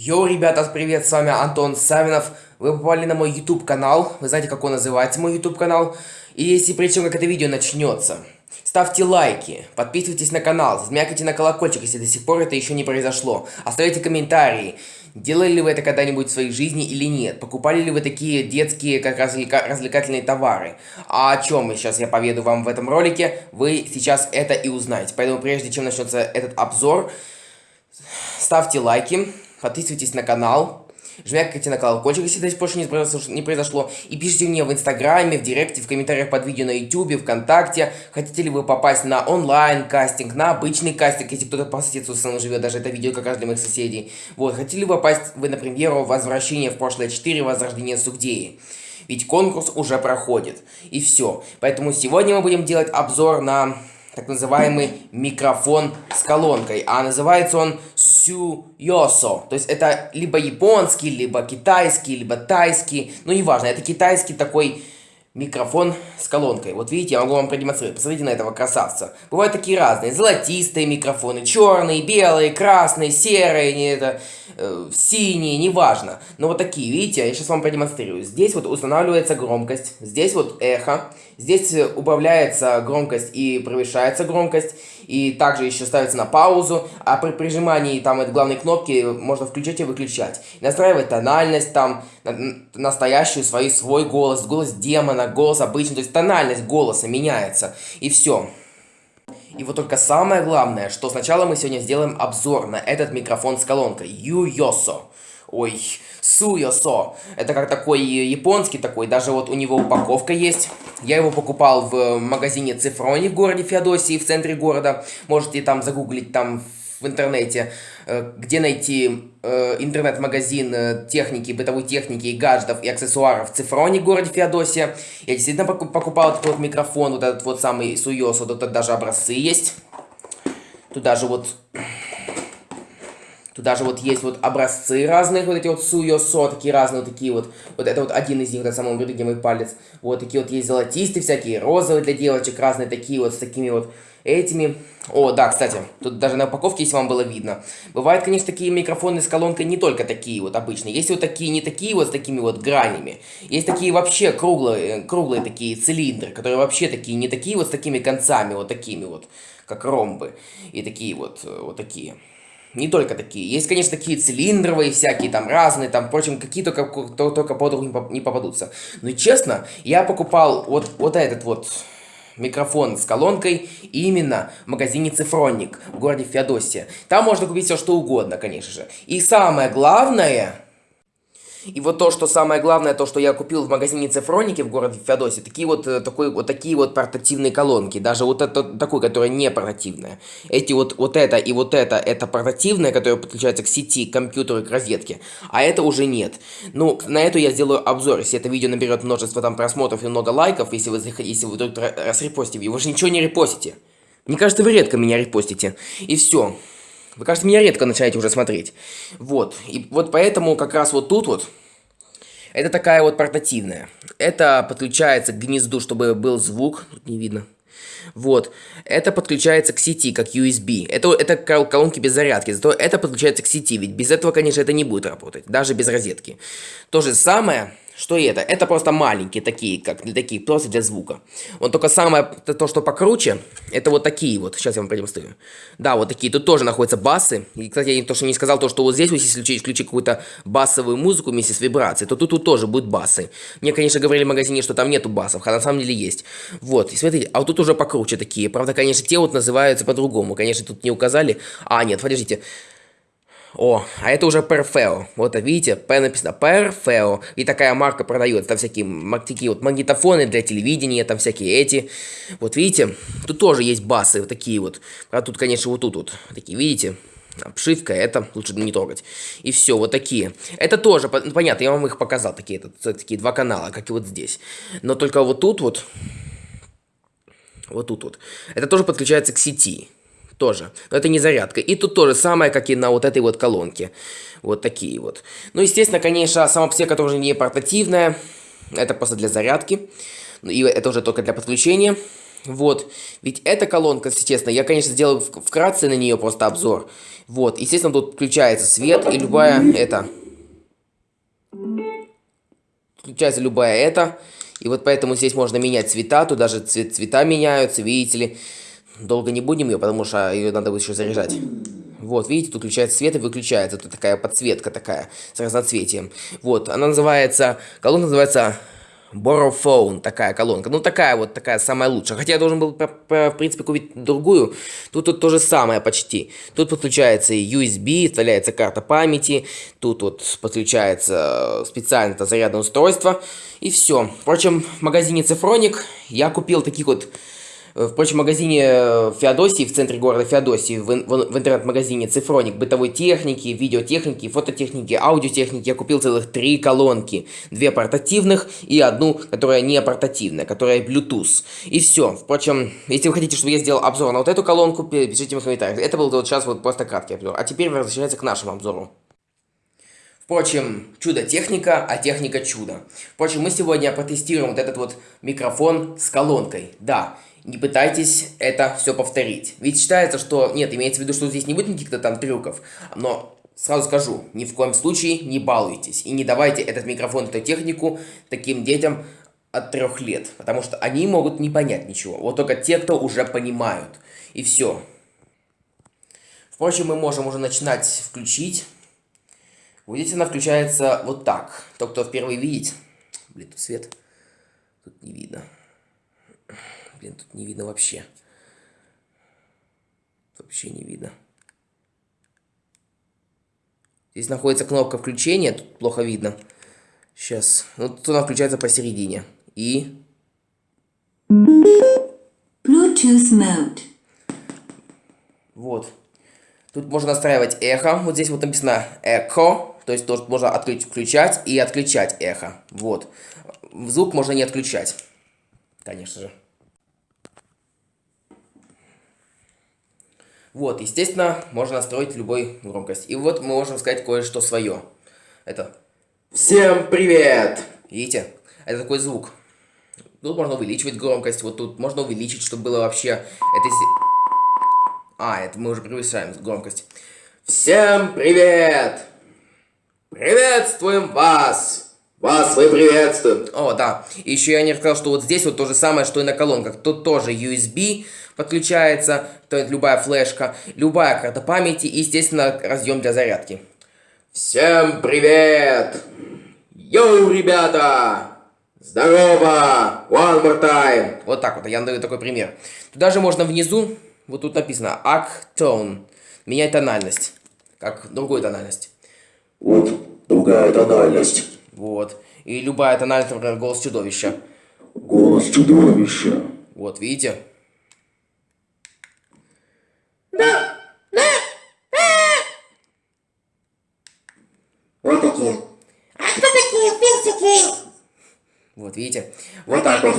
Йоу, ребята, привет, с вами Антон Савинов. Вы попали на мой YouTube канал. Вы знаете, как он называется, мой YouTube канал. И если прежде чем как это видео начнется, ставьте лайки, подписывайтесь на канал, змякайте на колокольчик, если до сих пор это еще не произошло. Оставляйте комментарии. Делали ли вы это когда-нибудь в своей жизни или нет? Покупали ли вы такие детские, как развлека развлекательные товары? А о чем сейчас я поведу вам в этом ролике, вы сейчас это и узнаете. Поэтому прежде чем начнется этот обзор, ставьте лайки, подписывайтесь на канал, жмякайте на колокольчик, если до сих пор не произошло, и пишите мне в инстаграме, в директе, в комментариях под видео на ютубе, вконтакте, хотите ли вы попасть на онлайн кастинг, на обычный кастинг, если кто-то по соседству со мной живет, даже это видео как раз для моих соседей. Вот, хотели ли вы попасть вы на премьеру «Возвращение в прошлое 4. Возрождение Сугдеи». Ведь конкурс уже проходит. И все. Поэтому сегодня мы будем делать обзор на так называемый микрофон с колонкой, а называется он Сюйосо. То есть это либо японский, либо китайский, либо тайский, ну неважно, это китайский такой микрофон с колонкой. Вот видите, я могу вам продемонстрировать. Посмотрите на этого красавца. Бывают такие разные. Золотистые микрофоны, черные, белые, красные, серые, не это, э, синие, неважно. Но вот такие, видите, я сейчас вам продемонстрирую. Здесь вот устанавливается громкость, здесь вот эхо, здесь убавляется громкость и превышается громкость. И также еще ставится на паузу, а при прижимании там этой главной кнопки можно включать и выключать. Настраивать тональность там, настоящую свой, свой голос, голос демона, голос обычный, то есть тональность голоса меняется, и все. И вот только самое главное, что сначала мы сегодня сделаем обзор на этот микрофон с колонкой Юйосо. Ой, Суйосо. Это как такой японский такой, даже вот у него упаковка есть. Я его покупал в магазине Цифрони в городе Феодосии, в центре города. Можете там загуглить там в интернете, э, где найти э, интернет-магазин э, техники, бытовой техники, гаджетов и аксессуаров в Цифроне, городе Феодосия. Я действительно покупал этот вот микрофон, вот этот вот самый Суйосо, тут даже образцы есть. Тут даже вот Тут даже вот есть вот образцы разных, вот эти вот суйосо, такие разные, вот такие вот. Вот это вот один из них, на самом деле, где мой палец. Вот такие вот есть золотистые всякие, розовые для девочек, разные такие вот, с такими вот этими. О, да, кстати, тут даже на упаковке, если вам было видно. Бывают, конечно, такие микрофоны с колонкой не только такие вот обычные. Есть вот такие, не такие вот с такими вот гранями. Есть такие вообще круглые, круглые такие цилиндры, которые вообще такие, не такие вот с такими концами, вот такими вот, как ромбы. И такие вот, вот такие не только такие. Есть, конечно, такие цилиндровые всякие, там разные, там, впрочем, какие только, то, только под руку не попадутся. Но честно, я покупал вот, вот этот вот микрофон с колонкой именно в магазине Цифронник в городе Феодосия. Там можно купить все что угодно, конечно же. И самое главное и вот то, что самое главное, то, что я купил в магазине Цифроники в городе Феодосии, такие вот, э, такой, вот такие вот портативные колонки, даже вот это такой, которая не портативная. Эти вот, вот это и вот это, это портативная, которая подключается к сети, к компьютеру, к розетке, а это уже нет. Ну, на эту я сделаю обзор, если это видео наберет множество там просмотров и много лайков, если вы, если вы вдруг расрепостите, вы же ничего не репостите. Мне кажется, вы редко меня репостите. И все. Вы, кажется, меня редко начинаете уже смотреть. Вот. И вот поэтому как раз вот тут вот это такая вот портативная. Это подключается к гнезду, чтобы был звук. Тут не видно. Вот. Это подключается к сети, как USB. Это, это колонки без зарядки. Зато это подключается к сети. Ведь без этого, конечно, это не будет работать. Даже без розетки. То же самое что это? Это просто маленькие такие, как для такие, просто для звука. Вот только самое, то, что покруче, это вот такие вот. Сейчас я вам продемонстрирую. Да, вот такие. Тут тоже находятся басы. И, кстати, я то, что не сказал, то, что вот здесь, если включить, включить какую-то басовую музыку вместе с вибрацией, то тут, тут тоже будут басы. Мне, конечно, говорили в магазине, что там нету басов, а на самом деле есть. Вот, и смотрите, а вот тут уже покруче такие. Правда, конечно, те вот называются по-другому. Конечно, тут не указали. А, нет, подождите. О, а это уже Perfeo. Вот, видите, П написано Perfeo. И такая марка продается. Там всякие такие вот магнитофоны для телевидения, там всякие эти. Вот, видите, тут тоже есть басы, вот такие вот. А тут, конечно, вот тут вот. Такие, видите? Обшивка, это лучше не трогать. И все, вот такие. Это тоже, ну, понятно, я вам их показал, такие, это, такие два канала, как и вот здесь. Но только вот тут вот, вот тут вот, это тоже подключается к сети тоже. Но это не зарядка. И тут тоже самое, как и на вот этой вот колонке. Вот такие вот. Ну, естественно, конечно, сама псека тоже не портативная. Это просто для зарядки. И это уже только для подключения. Вот, ведь эта колонка, если честно, я, конечно, сделаю вкратце на нее просто обзор. Вот, естественно, тут включается свет и любая это... Включается любая это. И вот поэтому здесь можно менять цвета, тут даже цвет, цвета меняются, видите ли. Долго не будем ее, потому что ее надо будет еще заряжать. Вот, видите, тут включается свет и выключается. Тут такая подсветка такая, с разноцветием. Вот, она называется, колонка называется Borrowphone, такая колонка. Ну, такая вот, такая самая лучшая. Хотя я должен был, в принципе, купить другую. Тут, тут то же самое почти. Тут подключается USB, вставляется карта памяти. Тут вот подключается специально это зарядное устройство. И все. Впрочем, в магазине Цифроник я купил таких вот в магазине э, Феодосии, в центре города Феодосии, в, в, в интернет-магазине Цифроник бытовой техники, видеотехники, фототехники, аудиотехники я купил целых три колонки. Две портативных и одну, которая не портативная, которая Bluetooth. И все. Впрочем, если вы хотите, чтобы я сделал обзор на вот эту колонку, пишите в комментариях. Это был вот сейчас вот просто краткий обзор. А теперь возвращается к нашему обзору. Впрочем, чудо-техника, а техника чудо. Впрочем, мы сегодня протестируем вот этот вот микрофон с колонкой. Да, не пытайтесь это все повторить. Ведь считается, что... Нет, имеется в виду, что здесь не будет никаких-то там трюков. Но сразу скажу, ни в коем случае не балуйтесь. И не давайте этот микрофон, эту технику таким детям от трех лет. Потому что они могут не понять ничего. Вот только те, кто уже понимают. И все. Впрочем, мы можем уже начинать включить. Видите, она включается вот так. Тот, кто впервые видит... Блин, тут свет. Тут не видно. Блин, тут не видно вообще. Вообще не видно. Здесь находится кнопка включения, тут плохо видно. Сейчас. Ну, тут она включается посередине. И... Bluetooth mode. Вот. Тут можно настраивать эхо. Вот здесь вот написано эхо. То есть тут можно открыть, включать и отключать эхо. Вот. Звук можно не отключать. Конечно же. Вот, естественно, можно настроить любой громкость. И вот мы можем сказать кое-что свое. Это «Всем привет!» Видите? Это такой звук. Тут можно увеличивать громкость, вот тут можно увеличить, чтобы было вообще... Это... А, это мы уже превышаем громкость. Всем привет! Приветствуем вас! Вас мы приветствуем! О, да. И еще я не рассказал, что вот здесь вот то же самое, что и на колонках. Тут тоже USB, подключается, то есть любая флешка, любая карта памяти и, естественно, разъем для зарядки. Всем привет! Йоу, ребята! Здорово! One more time! Вот так вот, я даю такой пример. Туда же можно внизу, вот тут написано Actone, менять тональность, как другую тональность. Вот, другая тональность. Вот. И любая тональность, например, голос чудовища. Голос чудовища. Вот, видите? Да, да, да. Вот такие. А кто такие персики? Вот, видите? Вот так вот.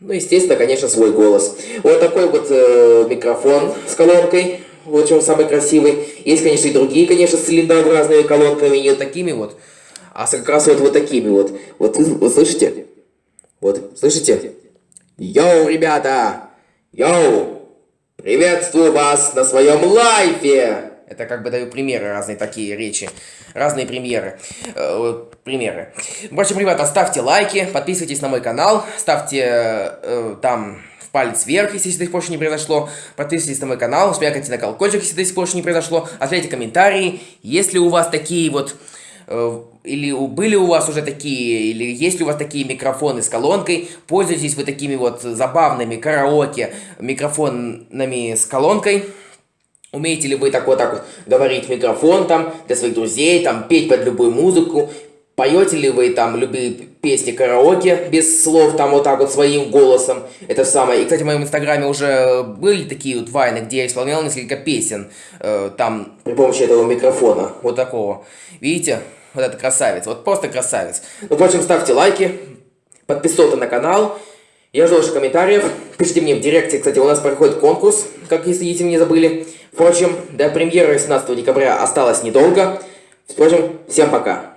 Ну, естественно, конечно, свой голос. Вот такой вот э, микрофон с колонкой. Вот чем самый красивый. Есть, конечно, и другие, конечно, с цилиндрообразными колонками, не такими вот, а с как раз вот, вот такими вот. Вот, вот слышите? Вот, слышите? Йоу, ребята! Йоу! Приветствую вас на своем лайфе! Это как бы даю примеры, разные такие речи. Разные премьеры. Э, примеры. В общем, ребята, ставьте лайки, подписывайтесь на мой канал, ставьте э, там палец вверх, если до сих пор еще не произошло. Подписывайтесь на мой канал, смякайте на колокольчик, если до сих пор еще не произошло. Оставляйте комментарии, если у вас такие вот Э, или были у вас уже такие, или есть ли у вас такие микрофоны с колонкой, пользуетесь вы такими вот забавными караоке микрофонами с колонкой, умеете ли вы так вот так вот говорить микрофон там для своих друзей, там петь под любую музыку, Поете ли вы там любые песни караоке без слов, там вот так вот своим голосом? Это самое. И, кстати, в моем инстаграме уже были такие вот вайны, где я исполнял несколько песен. Э, там при помощи этого микрофона. Вот такого. Видите? Вот это красавец. Вот просто красавец. Ну, впрочем, ставьте лайки, подписывайтесь на канал. Я жду ваших комментариев. Пишите мне в директе. Кстати, у нас проходит конкурс, как если, если не забыли. Впрочем, до премьеры 17 декабря осталось недолго. Впрочем, всем пока.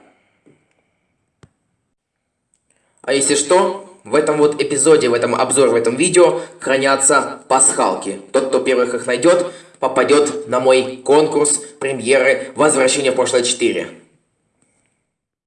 А если что, в этом вот эпизоде, в этом обзоре, в этом видео хранятся пасхалки. Тот, кто первых их найдет, попадет на мой конкурс премьеры «Возвращение в прошлое 4».